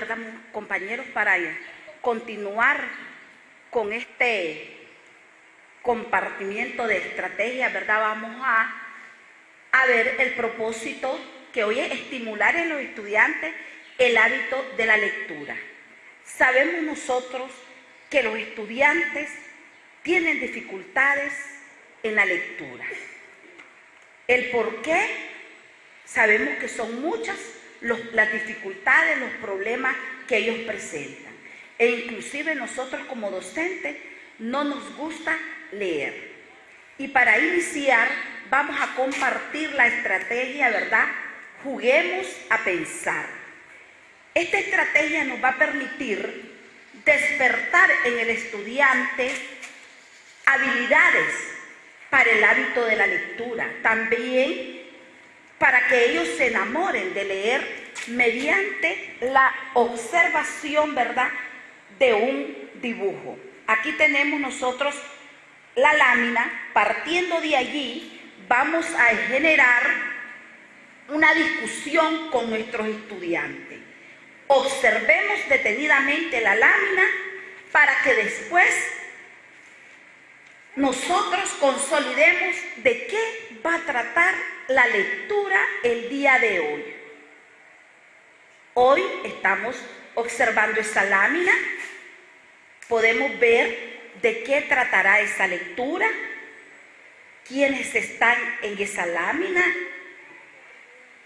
¿verdad, compañeros? Para continuar con este compartimiento de estrategias, ¿verdad? Vamos a, a ver el propósito que hoy es estimular en los estudiantes el hábito de la lectura. Sabemos nosotros que los estudiantes tienen dificultades en la lectura. El por qué, sabemos que son muchas las dificultades, los problemas que ellos presentan. E inclusive nosotros como docentes no nos gusta leer. Y para iniciar vamos a compartir la estrategia, ¿verdad? Juguemos a pensar. Esta estrategia nos va a permitir despertar en el estudiante habilidades para el hábito de la lectura. También para que ellos se enamoren de leer mediante la observación, ¿verdad?, de un dibujo. Aquí tenemos nosotros la lámina, partiendo de allí vamos a generar una discusión con nuestros estudiantes. Observemos detenidamente la lámina para que después nosotros consolidemos de qué va a tratar la lectura el día de hoy. Hoy estamos observando esta lámina, podemos ver de qué tratará esa lectura, quiénes están en esa lámina,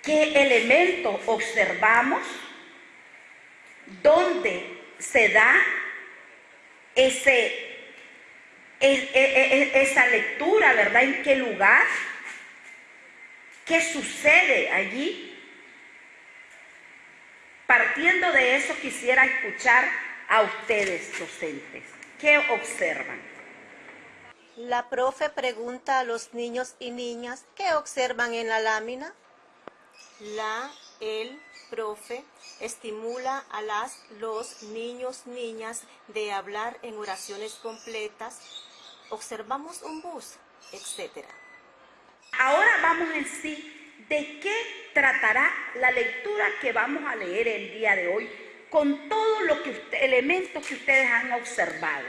qué elementos observamos, dónde se da ese esa lectura, ¿verdad? ¿En qué lugar? ¿Qué sucede allí? Partiendo de eso quisiera escuchar a ustedes, docentes. ¿Qué observan? La profe pregunta a los niños y niñas qué observan en la lámina. La, el, profe estimula a las, los niños, niñas de hablar en oraciones completas observamos un bus, etc. Ahora vamos en sí de qué tratará la lectura que vamos a leer el día de hoy con todos los elementos que ustedes han observado.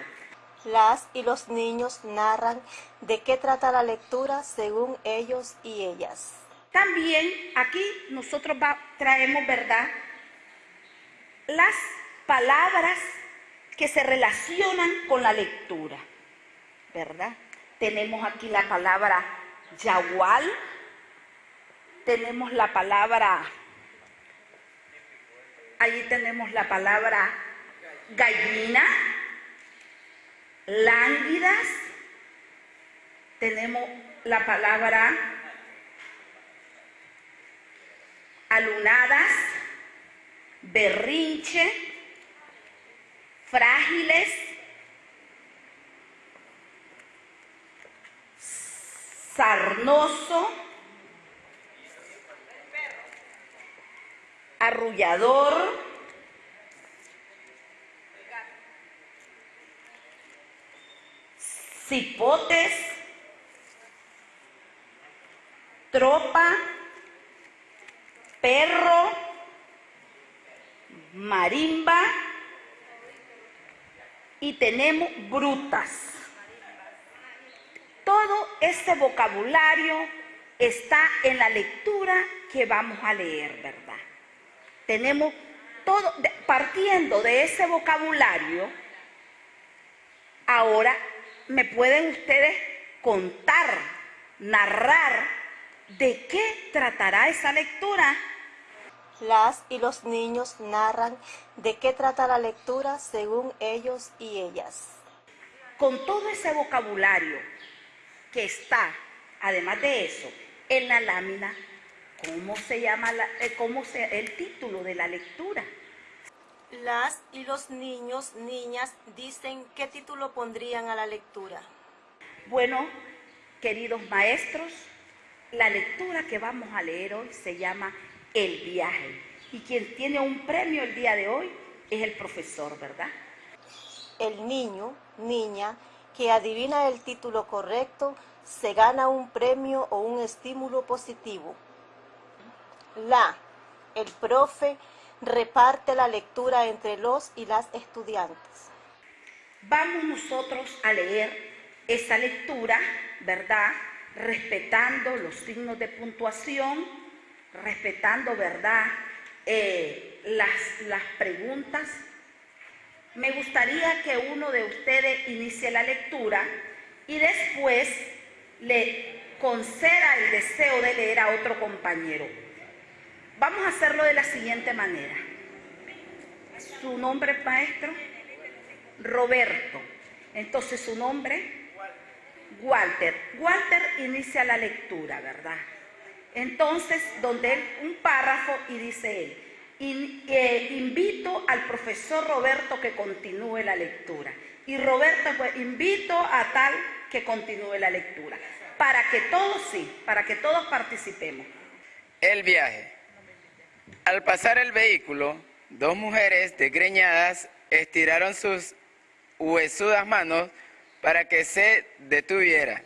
Las y los niños narran de qué trata la lectura según ellos y ellas. También aquí nosotros traemos, ¿verdad? Las palabras que se relacionan con la lectura. ¿Verdad? Tenemos aquí la palabra yagual, tenemos la palabra, allí tenemos la palabra gallina, lánguidas, tenemos la palabra alunadas, berrinche, frágiles, sarnoso, arrullador, cipotes, tropa, perro, marimba y tenemos brutas. Todo este vocabulario está en la lectura que vamos a leer, ¿verdad? Tenemos todo, partiendo de ese vocabulario, ahora me pueden ustedes contar, narrar de qué tratará esa lectura. Las y los niños narran de qué trata la lectura según ellos y ellas. Con todo ese vocabulario que está, además de eso, en la lámina, ¿cómo se llama eh, cómo se, el título de la lectura? Las y los niños, niñas, dicen qué título pondrían a la lectura. Bueno, queridos maestros, la lectura que vamos a leer hoy se llama El viaje. Y quien tiene un premio el día de hoy es el profesor, ¿verdad? El niño, niña, que adivina el título correcto se gana un premio o un estímulo positivo. La, el profe reparte la lectura entre los y las estudiantes. Vamos nosotros a leer esa lectura, ¿verdad? Respetando los signos de puntuación, respetando, ¿verdad? Eh, las, las preguntas. Me gustaría que uno de ustedes inicie la lectura y después le conceda el deseo de leer a otro compañero. Vamos a hacerlo de la siguiente manera. Su nombre, maestro, Roberto. Entonces su nombre, Walter. Walter inicia la lectura, ¿verdad? Entonces, donde él, un párrafo y dice él, eh, invito al profesor Roberto que continúe la lectura. Y Roberto, pues, invito a tal que continúe la lectura. Para que todos sí, para que todos participemos. El viaje. Al pasar el vehículo, dos mujeres desgreñadas estiraron sus huesudas manos para que se detuviera.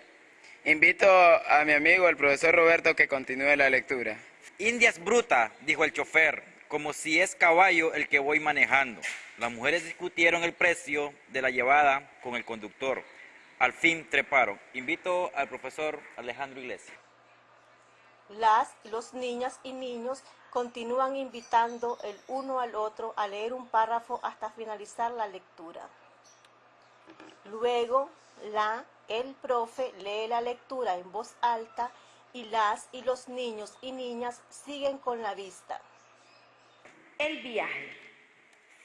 Invito a mi amigo, el profesor Roberto, que continúe la lectura. Indias bruta, dijo el chofer, como si es caballo el que voy manejando. Las mujeres discutieron el precio de la llevada con el conductor. Al fin treparon. Invito al profesor Alejandro Iglesias. Las, los niñas y niños continúan invitando el uno al otro a leer un párrafo hasta finalizar la lectura. Luego, la, el profe lee la lectura en voz alta y las y los niños y niñas siguen con la vista. El viaje.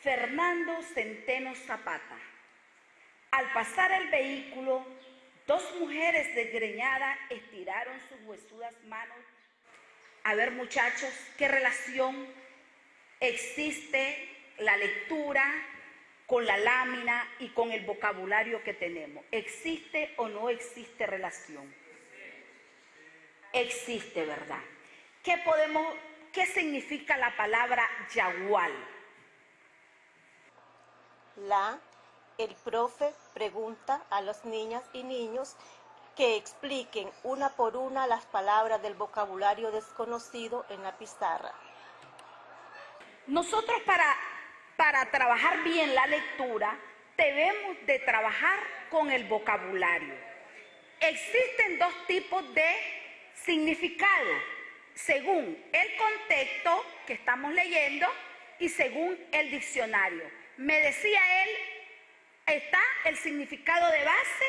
Fernando Centeno Zapata. Al pasar el vehículo, dos mujeres desgreñadas estiraron sus huesudas manos. A ver, muchachos, ¿qué relación existe la lectura con la lámina y con el vocabulario que tenemos? ¿Existe o no existe relación? Existe, ¿verdad? ¿Qué podemos, qué significa la palabra yagual? La, el profe pregunta a las niñas y niños que expliquen una por una las palabras del vocabulario desconocido en la pizarra. Nosotros para, para trabajar bien la lectura debemos de trabajar con el vocabulario. Existen dos tipos de significado, según el contexto que estamos leyendo y según el diccionario. Me decía él, está el significado de base,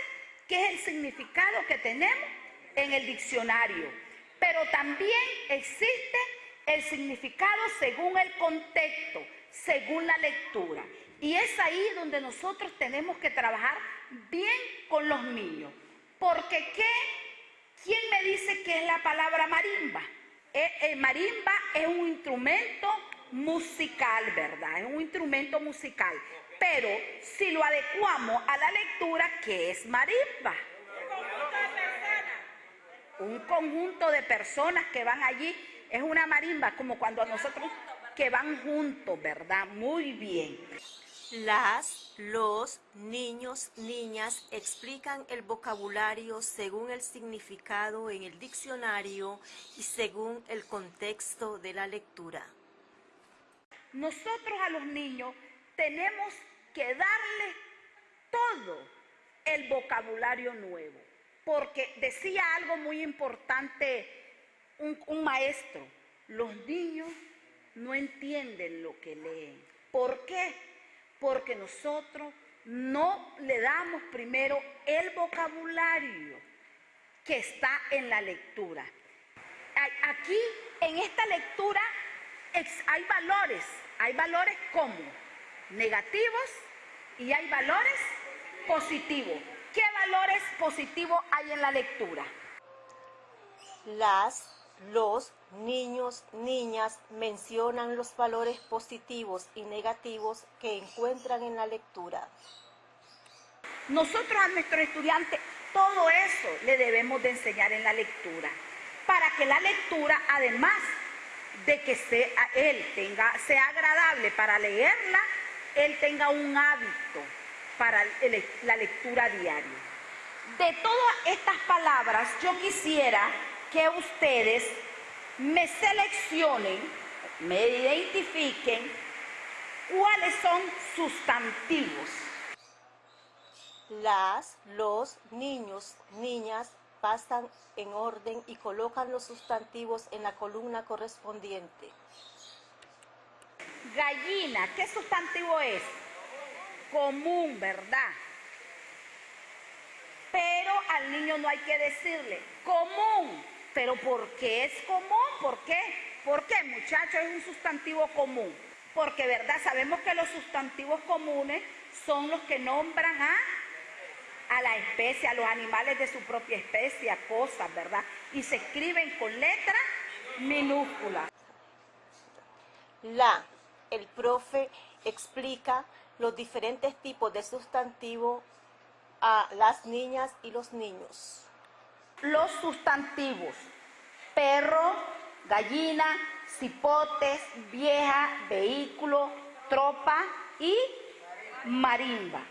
que es el significado que tenemos en el diccionario. Pero también existe el significado según el contexto, según la lectura. Y es ahí donde nosotros tenemos que trabajar bien con los niños. Porque ¿qué? ¿quién me dice qué es la palabra marimba? Eh, eh, marimba es un instrumento musical, ¿verdad? Es un instrumento musical. Pero si lo adecuamos a la lectura, ¿qué es marimba? Un conjunto de personas que van allí. Es una marimba, como cuando nosotros que van juntos, ¿verdad? Muy bien. Las, los, niños, niñas explican el vocabulario según el significado en el diccionario y según el contexto de la lectura. Nosotros a los niños tenemos que darle todo el vocabulario nuevo, porque decía algo muy importante un maestro, los niños no entienden lo que leen. ¿Por qué? Porque nosotros no le damos primero el vocabulario que está en la lectura. Aquí, en esta lectura, hay valores, hay valores como negativos y hay valores positivos. ¿Qué valores positivos hay en la lectura? Las, los niños, niñas mencionan los valores positivos y negativos que encuentran en la lectura. Nosotros a nuestros estudiantes todo eso le debemos de enseñar en la lectura, para que la lectura, además de que sea, él tenga, sea agradable para leerla, él tenga un hábito para la lectura diaria. De todas estas palabras, yo quisiera que ustedes me seleccionen me identifiquen cuáles son sustantivos. Las, los, niños, niñas pasan en orden y colocan los sustantivos en la columna correspondiente. Gallina, ¿qué sustantivo es? Común, ¿verdad? Pero al niño no hay que decirle común. ¿Pero por qué es común? ¿Por qué? ¿Por qué, muchachos? Es un sustantivo común. Porque, ¿verdad? Sabemos que los sustantivos comunes son los que nombran a, a la especie, a los animales de su propia especie, a cosas, ¿verdad? Y se escriben con letra minúscula. La, el profe explica los diferentes tipos de sustantivo a las niñas y los niños. Los sustantivos, perro, gallina, cipotes, vieja, vehículo, tropa y marimba.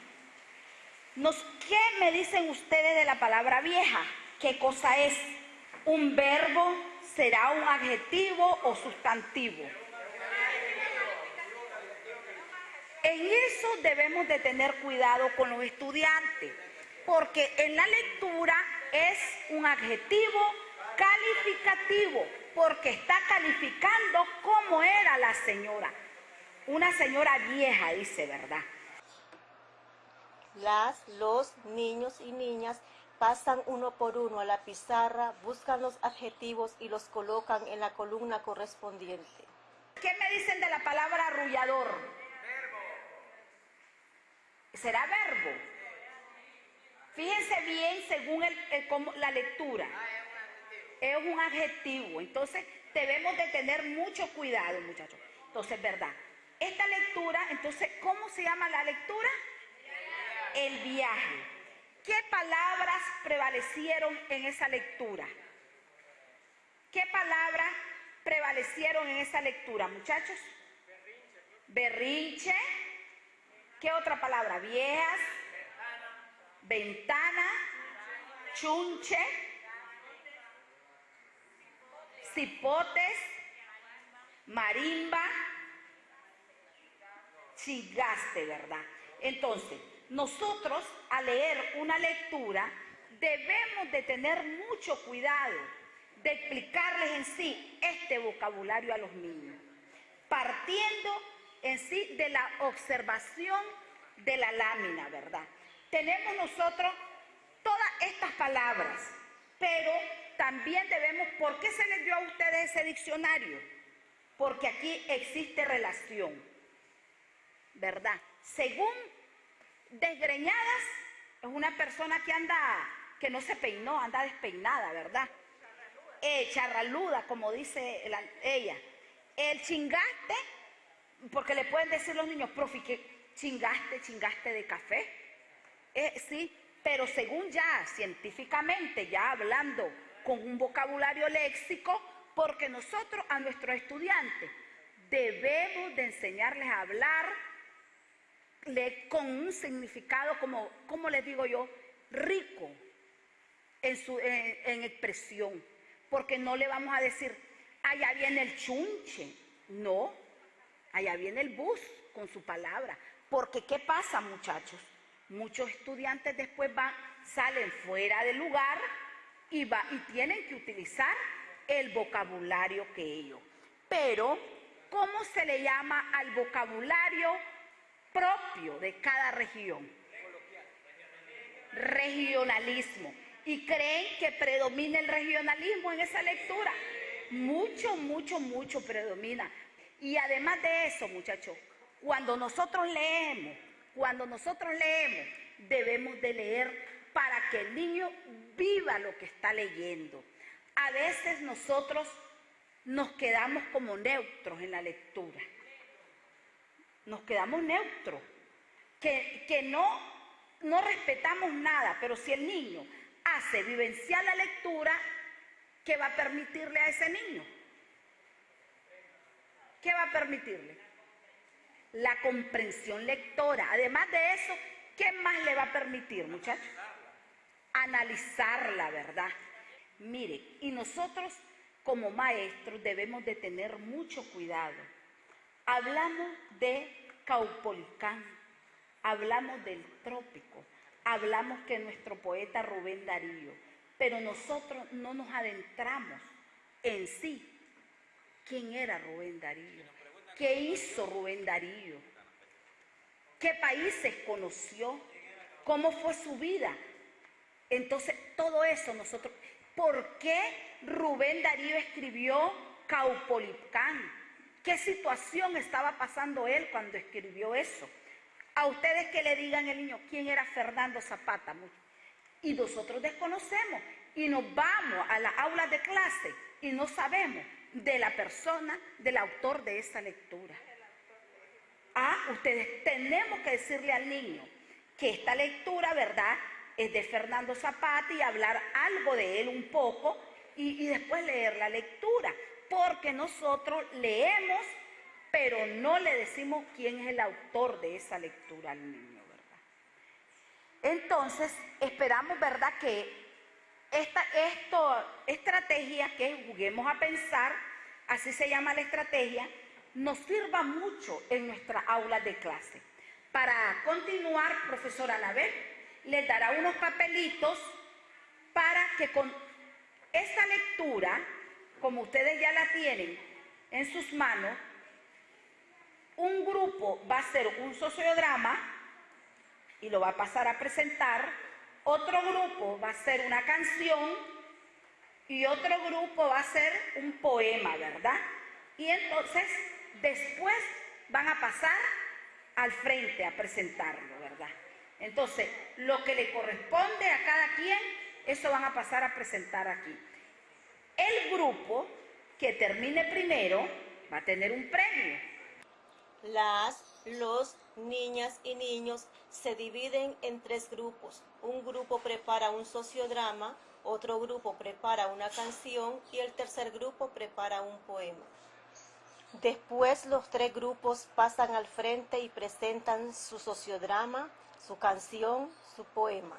Nos, ¿Qué me dicen ustedes de la palabra vieja? ¿Qué cosa es? ¿Un verbo? ¿Será un adjetivo o sustantivo? En eso debemos de tener cuidado con los estudiantes, porque en la lectura es un adjetivo calificativo, porque está calificando cómo era la señora. Una señora vieja, dice, ¿verdad? Las, los niños y niñas pasan uno por uno a la pizarra, buscan los adjetivos y los colocan en la columna correspondiente. ¿Qué me dicen de la palabra arrullador? Será verbo. Fíjense bien según la lectura. Es un adjetivo. Entonces debemos de tener mucho cuidado, muchachos. Entonces, ¿verdad? Esta lectura, entonces, ¿cómo se llama la lectura? El viaje. ¿Qué palabras prevalecieron en esa lectura? ¿Qué palabras prevalecieron en esa lectura, muchachos? Berrinche. ¿Qué otra palabra? Viejas, ventana, chunche, cipotes, marimba, chigaste, ¿verdad? Entonces, nosotros al leer una lectura debemos de tener mucho cuidado de explicarles en sí este vocabulario a los niños, partiendo en sí de la observación de la lámina, ¿verdad? Tenemos nosotros todas estas palabras, pero también debemos, ¿por qué se les dio a ustedes ese diccionario? Porque aquí existe relación, ¿verdad? Según desgreñadas, es una persona que anda, que no se peinó, anda despeinada, ¿verdad? Eh, charraluda, como dice ella. El chingaste porque le pueden decir los niños, profe, que chingaste, chingaste de café. Eh, sí, pero según ya científicamente, ya hablando con un vocabulario léxico, porque nosotros a nuestros estudiantes debemos de enseñarles a hablar con un significado, como, como les digo yo, rico en, su, en expresión, porque no le vamos a decir, allá viene el chunche, no, Allá viene el bus con su palabra. Porque ¿qué pasa, muchachos? Muchos estudiantes después van, salen fuera del lugar y, y tienen que utilizar el vocabulario que ellos. Pero, ¿cómo se le llama al vocabulario propio de cada región? Regionalismo. ¿Y creen que predomina el regionalismo en esa lectura? Mucho, mucho, mucho predomina. Y además de eso, muchachos, cuando nosotros leemos, cuando nosotros leemos, debemos de leer para que el niño viva lo que está leyendo. A veces nosotros nos quedamos como neutros en la lectura. Nos quedamos neutros, que, que no, no respetamos nada, pero si el niño hace vivenciar la lectura, ¿qué va a permitirle a ese niño? ¿Qué va a permitirle? La comprensión lectora. Además de eso, ¿qué más le va a permitir, muchachos? Analizar la verdad. Mire, y nosotros como maestros debemos de tener mucho cuidado. Hablamos de Caupolicán, hablamos del trópico, hablamos que nuestro poeta Rubén Darío, pero nosotros no nos adentramos en sí. ¿Quién era Rubén Darío? ¿Qué hizo Rubén Darío? ¿Qué países conoció? ¿Cómo fue su vida? Entonces, todo eso nosotros... ¿Por qué Rubén Darío escribió Caupolicán? ¿Qué situación estaba pasando él cuando escribió eso? A ustedes que le digan el niño quién era Fernando Zapata. Y nosotros desconocemos y nos vamos a las aulas de clase y no sabemos de la persona, del autor de esa lectura. Ah, ustedes tenemos que decirle al niño que esta lectura, ¿verdad?, es de Fernando Zapata y hablar algo de él un poco y, y después leer la lectura, porque nosotros leemos, pero no le decimos quién es el autor de esa lectura al niño, ¿verdad? Entonces, esperamos, ¿verdad?, que esta esto, estrategia que juguemos a pensar, así se llama la estrategia, nos sirva mucho en nuestra aula de clase. Para continuar, profesora Anabel les dará unos papelitos para que con esta lectura, como ustedes ya la tienen en sus manos, un grupo va a hacer un sociodrama y lo va a pasar a presentar otro grupo va a ser una canción y otro grupo va a ser un poema, ¿verdad? Y entonces después van a pasar al frente a presentarlo, ¿verdad? Entonces, lo que le corresponde a cada quien, eso van a pasar a presentar aquí. El grupo que termine primero va a tener un premio. Las los niñas y niños se dividen en tres grupos. Un grupo prepara un sociodrama, otro grupo prepara una canción y el tercer grupo prepara un poema. Después los tres grupos pasan al frente y presentan su sociodrama, su canción, su poema.